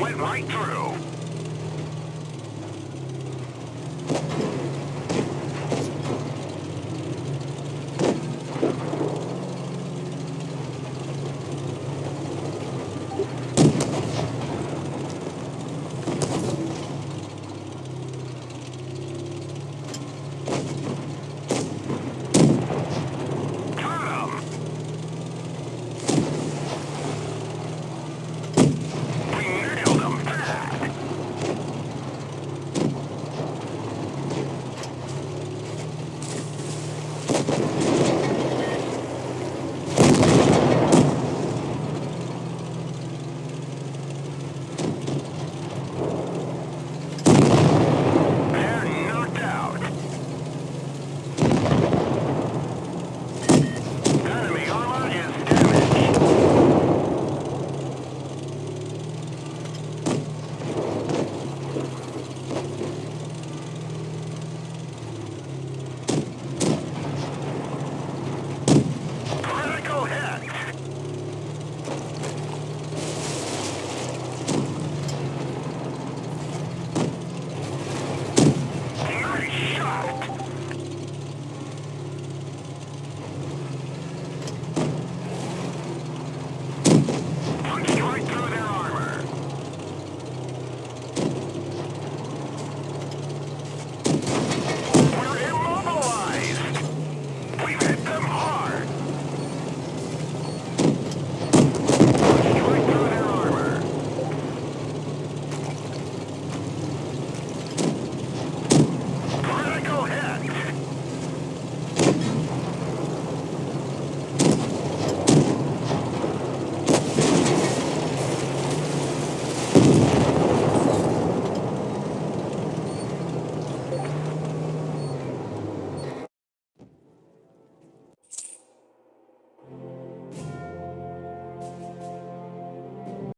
went right through.